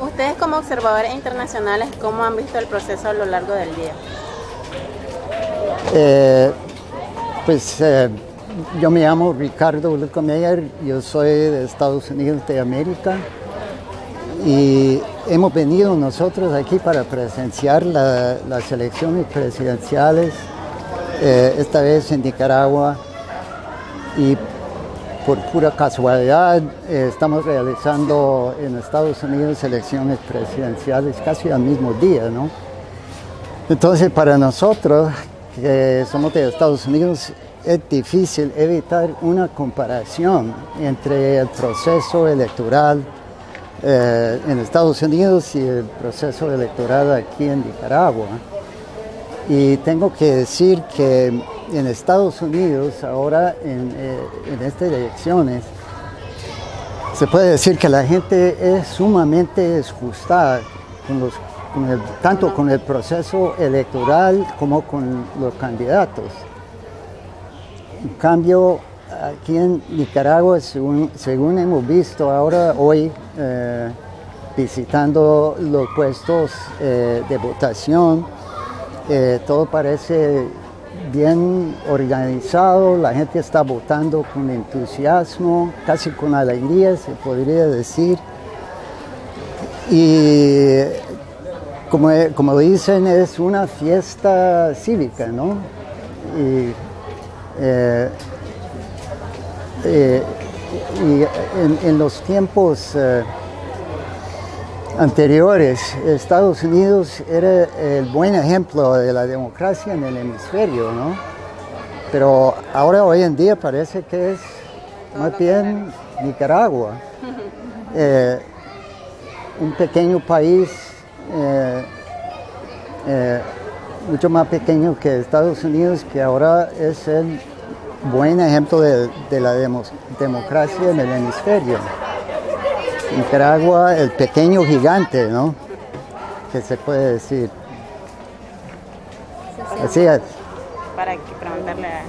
Ustedes como observadores internacionales, ¿cómo han visto el proceso a lo largo del día? Eh, pues eh, yo me llamo Ricardo Lucomeyer, yo soy de Estados Unidos de América y hemos venido nosotros aquí para presenciar las elecciones presidenciales, eh, esta vez en Nicaragua y por pura casualidad eh, estamos realizando en Estados Unidos elecciones presidenciales casi al mismo día, ¿no? Entonces para nosotros que somos de Estados Unidos es difícil evitar una comparación entre el proceso electoral eh, en Estados Unidos y el proceso electoral aquí en Nicaragua. Y tengo que decir que en Estados Unidos, ahora en, eh, estas elecciones, se puede decir que la gente es sumamente desgustada tanto con el proceso electoral como con los candidatos. En cambio, aquí en Nicaragua, según, hemos visto ahora, hoy, eh, visitando los puestos eh, de votación, todo parece bien organizado, la gente está votando con entusiasmo, casi con alegría se podría decir. Y como, como dicen, es una fiesta cívica, ¿no? Y, eh, eh, en, los tiempos eh, anteriores, Estados Unidos era el buen ejemplo de la democracia en el hemisferio, ¿no? Pero ahora, hoy en día, parece que es más bien Nicaragua, eh, un pequeño país eh, eh, mucho más pequeño que Estados Unidos, que ahora es el buen ejemplo de, la democracia en el hemisferio. Nicaragua, el pequeño gigante, ¿no? Que se puede decir. Así es. Para preguntarle a...